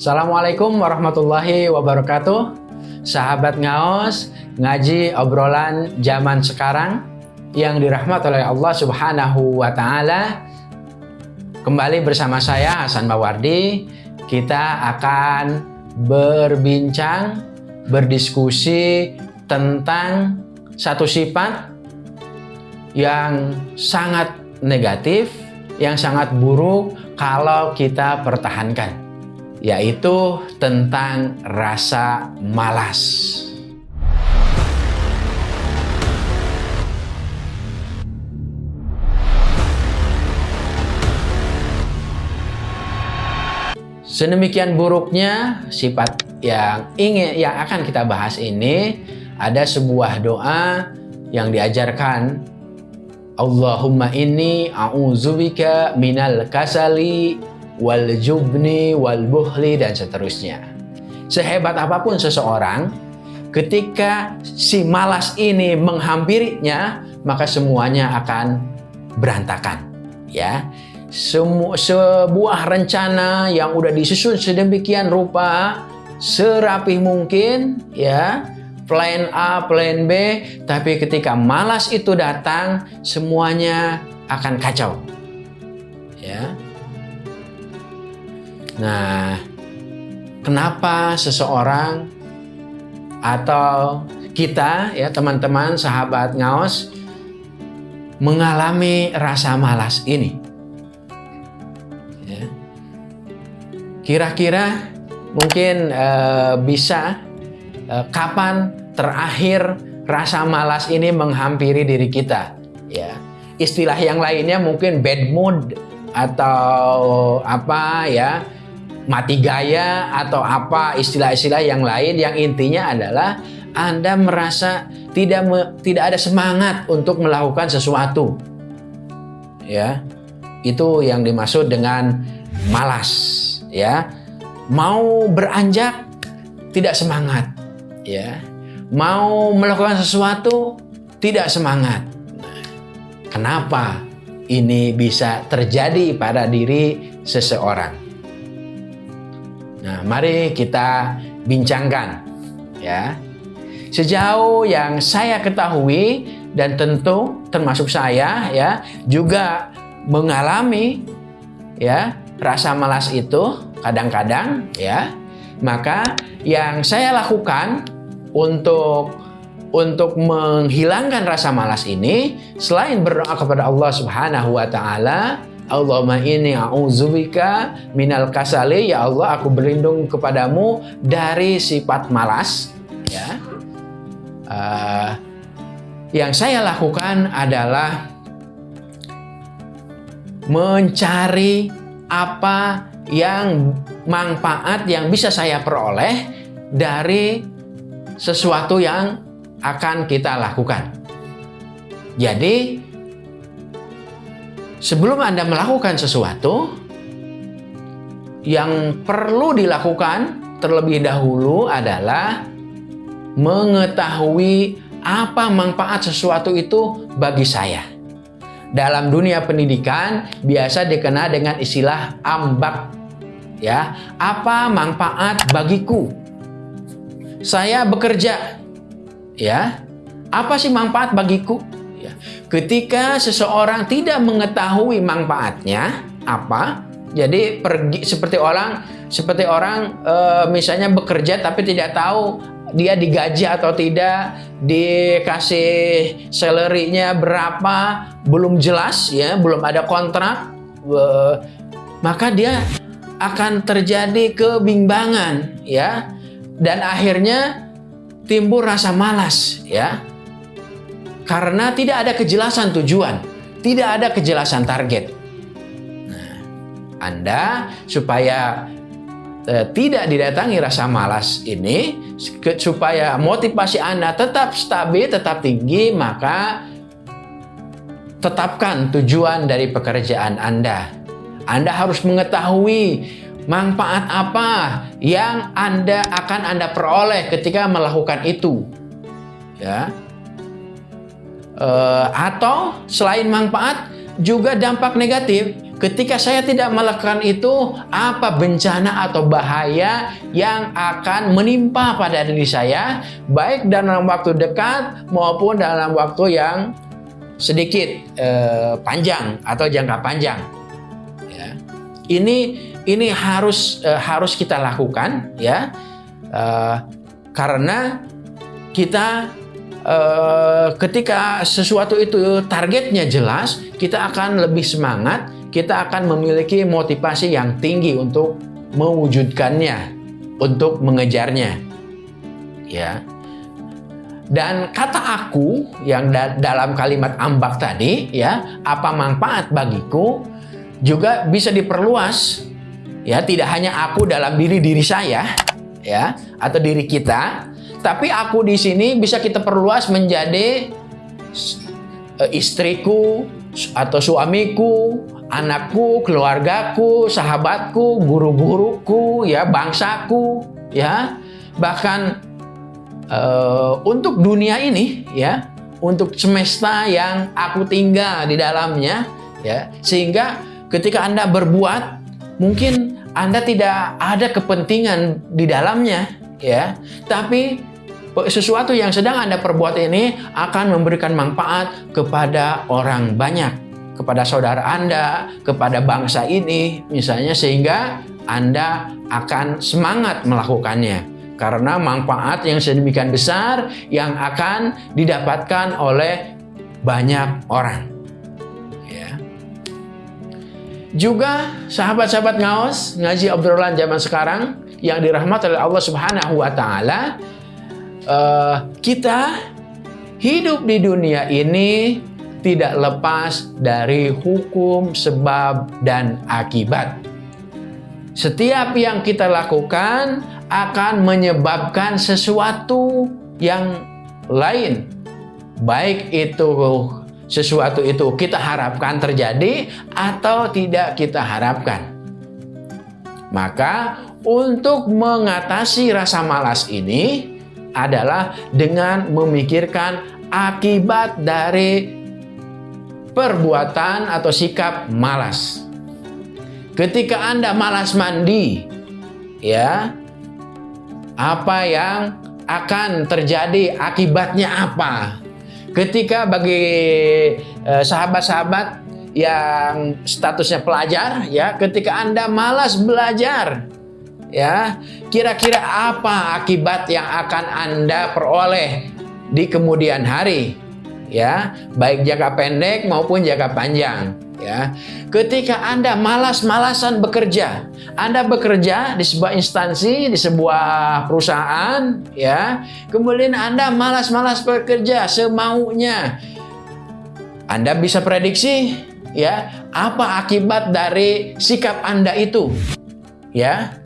Assalamualaikum warahmatullahi wabarakatuh. Sahabat Ngaos Ngaji obrolan zaman sekarang Yang dirahmat oleh Allah subhanahu wa ta'ala. Kembali bersama saya Hasan Mawardi. Kita akan berbincang Berdiskusi tentang satu sifat yang sangat negatif, yang sangat buruk kalau kita pertahankan yaitu tentang rasa malas. Sedemikian buruknya sifat yang ingin yang akan kita bahas ini ada sebuah doa yang diajarkan Allahumma inni a'udzubika minal kasali wal jubni wal buhli dan seterusnya. Sehebat apa pun seseorang, ketika si malas ini menghampirinya, maka semuanya akan berantakan. Ya, Semu sebuah rencana yang udah disusun sedemikian rupa, serapih mungkin, ya, plan A, plan B, tapi ketika malas itu datang, semuanya akan kacau. Ya, Nah, kenapa seseorang atau kita ya teman-teman sahabat ngaos mengalami rasa malas ini? Ya. Kira-kira mungkin uh, bisa uh, kapan terakhir rasa malas ini menghampiri diri kita? Ya, istilah yang lainnya mungkin bad mood atau apa ya? Mati gaya atau apa istilah-istilah yang lain yang intinya adalah Anda merasa tidak me, tidak ada semangat untuk melakukan sesuatu. Ya. Itu yang dimaksud dengan malas, ya. Mau beranjak tidak semangat, ya. Mau melakukan sesuatu tidak semangat. Nah, kenapa ini bisa terjadi pada diri seseorang? Nah, mari kita bincangkan ya. Sejauh yang saya ketahui dan tentu termasuk saya ya juga mengalami ya rasa malas itu kadang-kadang ya. Maka yang saya lakukan untuk untuk menghilangkan rasa malas ini selain berdoa kepada Allah Subhanahu wa taala Allahumma inni a'udzubika minal kasali. Ya Allah aku berlindung kepadamu dari sifat malas ya. Uh, yang saya lakukan adalah mencari apa yang manfaat yang bisa saya peroleh dari sesuatu yang akan kita lakukan. Jadi Sebelum Anda melakukan sesuatu, yang perlu dilakukan terlebih dahulu adalah mengetahui apa manfaat sesuatu itu bagi saya. Dalam dunia pendidikan biasa dikenal dengan istilah ambak. Ya, apa manfaat bagiku? Saya bekerja. Ya. Apa sih manfaat bagiku? Ketika seseorang tidak mengetahui manfaatnya apa, jadi pergi seperti orang seperti orang e, misalnya bekerja tapi tidak tahu dia digaji atau tidak, dikasih salary-nya berapa, belum jelas ya, belum ada kontrak, e, maka dia akan terjadi kebimbangan ya. Dan akhirnya timbul rasa malas ya karena tidak ada kejelasan tujuan, tidak ada kejelasan target. Nah, Anda supaya eh, tidak didatangi rasa malas ini, supaya motivasi Anda tetap stabil, tetap tinggi, maka tetapkan tujuan dari pekerjaan Anda. Anda harus mengetahui manfaat apa yang Anda akan Anda peroleh ketika melakukan itu. Ya, Uh, atau selain manfaat juga dampak negatif ketika saya tidak melakukan itu, apa bencana atau bahaya yang akan menimpa pada diri saya, baik dalam waktu dekat maupun dalam waktu yang sedikit eh, panjang atau jangka panjang. Ya. Ini ini harus eh, harus kita lakukan, ya, eh, karena kita eh, ketika sesuatu itu targetnya jelas, kita akan lebih semangat kita akan memiliki motivasi yang tinggi untuk mewujudkannya, untuk mengejarnya. Ya. Dan kata aku yang da dalam kalimat ambak tadi, ya, apa manfaat bagiku juga bisa diperluas. Ya, tidak hanya aku dalam diri diri saya, ya, atau diri kita, tapi aku di sini bisa kita perluas menjadi eh, istriku atau suamiku anakku, keluargaku, sahabatku, guru-guruku, ya bangsaku, ya. Bahkan uh, untuk dunia ini, ya untuk semesta yang aku tinggal di dalamnya, ya. Sehingga ketika anda berbuat mungkin anda tidak ada kepentingan di dalamnya, ya. Tapi sesuatu yang sedang anda perbuat ini akan memberikan manfaat kepada orang banyak kepada saudara Anda, kepada bangsa ini, misalnya, sehingga Anda akan semangat melakukannya karena manfaat yang sedemikian besar yang akan didapatkan oleh banyak orang. Ya. Juga sahabat-sahabat ngaos ngaji obrolan zaman sekarang yang dirahmati oleh Allah Subhanahu wa taala uh, kita hidup di dunia ini tidak lepas dari hukum sebab dan akibat. Setiap yang kita lakukan akan menyebabkan sesuatu yang lain. Baik itu sesuatu itu kita harapkan terjadi atau tidak kita harapkan. Maka untuk mengatasi rasa malas ini adalah dengan memikirkan akibat dari perbuatan atau sikap malas. Ketika Anda malas mandi, ya, apa yang akan terjadi akibatnya apa? Ketika bagi eh, sahabat-sahabat eh, yang statusnya pelajar, ya, ketika Anda malas belajar, ya, kira-kira apa akibat yang akan Anda peroleh di kemudian hari? ya, baik jangka pendek maupun jangka panjang. Ya, ketika Anda malas-malasan bekerja, Anda bekerja di sebuah instansi, di sebuah perusahaan, ya, kemudian Anda malas-malas bekerja semaunya, Anda bisa prediksi, ya, apa akibat dari sikap Anda itu, ya,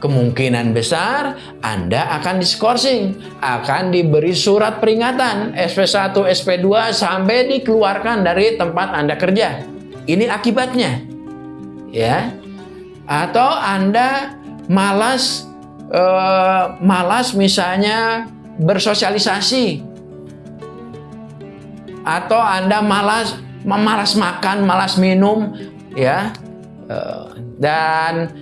kemungkinan besar Anda akan diskorsing, akan diberi surat peringatan SP1, SP2 sampai dikeluarkan dari tempat Anda kerja. Ini akibatnya. Ya. Atau Anda malas eh, malas misalnya bersosialisasi. Atau Anda malas malas makan, malas minum, ya. Eh, dan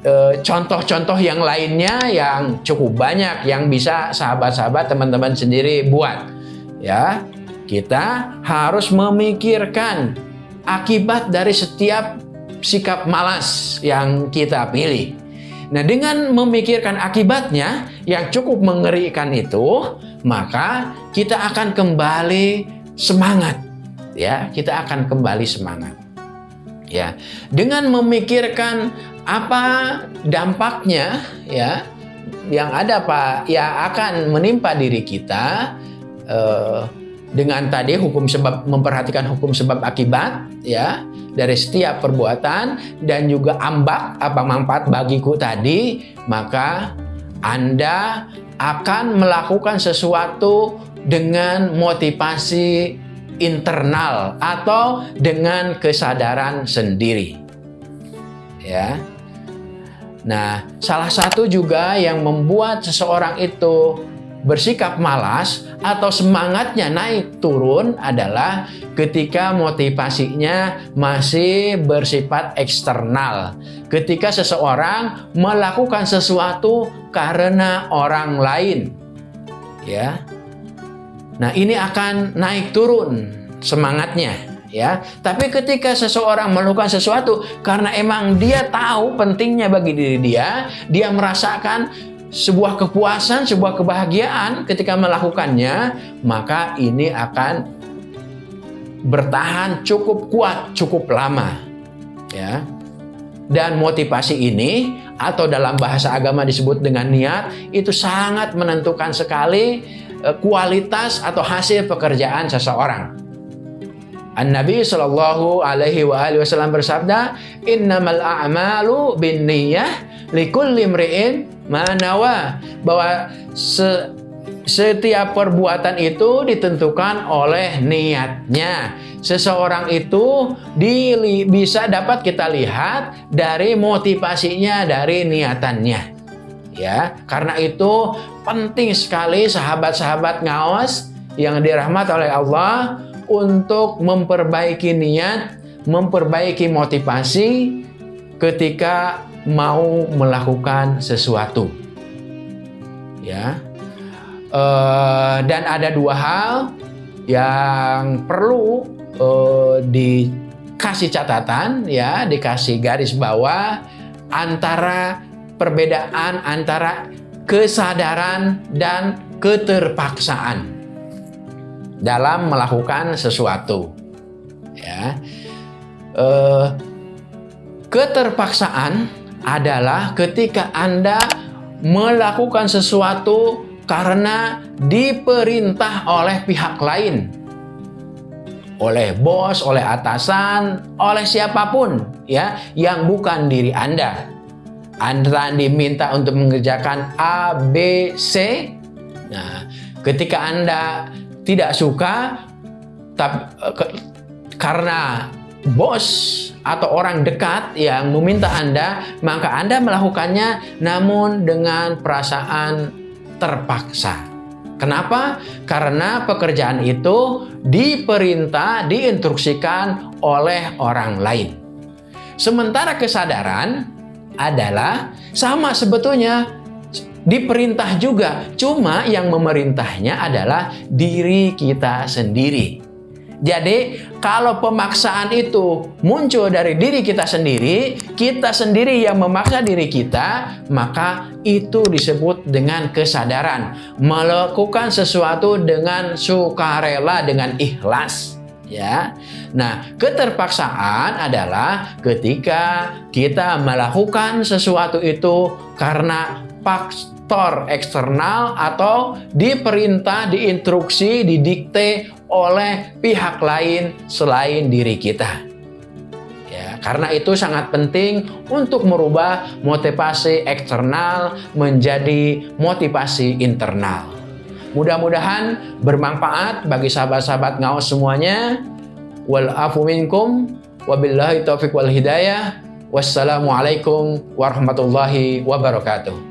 Eh, contoh-contoh yang lainnya yang cukup banyak yang bisa sahabat-sahabat teman-teman sendiri buat. Ya kita harus memikirkan akibat dari setiap sikap malas yang kita pilih. Nah dengan memikirkan akibatnya yang cukup mengerikan itu maka kita akan kembali semangat. Ya kita akan kembali semangat ya. Dengan memikirkan apa dampaknya ya yang ada Pak yang akan menimpa diri kita eh, dengan tadi hukum sebab memperhatikan hukum sebab akibat ya dari setiap perbuatan dan juga ambak apa manfaat bagiku tadi maka Anda akan melakukan sesuatu dengan motivasi internal atau dengan kesadaran sendiri ya Nah, salah satu juga yang membuat seseorang itu bersikap malas atau semangatnya naik turun adalah ketika motivasinya masih bersifat eksternal. Ketika seseorang melakukan sesuatu karena orang lain. Ya. Nah, ini akan naik turun semangatnya ya. Tapi ketika seseorang melakukan sesuatu karena emang dia tahu pentingnya bagi diri dia, dia merasakan sebuah kepuasan, sebuah kebahagiaan ketika melakukannya, maka ini akan bertahan cukup kuat, cukup lama. Ya. Dan motivasi ini atau dalam bahasa agama disebut dengan niat itu sangat menentukan sekali kualitas atau hasil pekerjaan seseorang. An-Nabi Shallallahu Alaihi Wasallam bersabda, Innamal a'malu bin niyah likulli mri'in manawa bahwa se, setiap perbuatan itu ditentukan oleh niatnya. Seseorang itu di, bisa dapat kita lihat dari motivasinya, dari niatannya. Ya, karena itu penting sekali sahabat-sahabat ngawas yang dirahmat oleh Allah untuk memperbaiki niat, memperbaiki motivasi ketika mau melakukan sesuatu. Ya. Uh, dan ada dua hal yang perlu uh, dikasih catatan ya, dikasih garis bawah antara perbedaan antara kesadaran dan keterpaksaan dalam melakukan sesuatu. Ya. Uh, keterpaksaan adalah ketika Anda melakukan sesuatu karena diperintah oleh pihak lain. Oleh bos, oleh atasan, oleh siapa pun ya yang bukan diri Anda. Anda diminta untuk mengerjakan A, B, C. Nah, ketika Anda tidak suka tapi, karena bos atau orang dekat yang meminta Anda, maka Anda melakukannya namun dengan perasaan terpaksa. Kenapa? Karena pekerjaan itu diperintah, diinstruksikan oleh orang lain. Sementara kesadaran adalah sama sebetulnya diperintah juga, cuma yang memerintahnya adalah diri kita sendiri. Jadi kalau pemaksaan itu muncul dari diri kita sendiri, kita sendiri yang memaksa diri kita, maka itu disebut dengan kesadaran. Melakukan sesuatu dengan sukarela, dengan ikhlas. Ya, nah keterpaksaan adalah ketika kita melakukan sesuatu itu karena faktor eksternal atau diperintah, diinstruksi, didikte oleh pihak lain selain diri kita. Ya, karena itu sangat penting untuk merubah motivasi eksternal menjadi motivasi internal. Mudah-mudahan bermanfaat bagi sahabat-sahabat ngawas semuanya. Wal afu minkum wabillahi taufiq wal hidayah. Wassalamualaikum warahmatullahi wabarakatuh.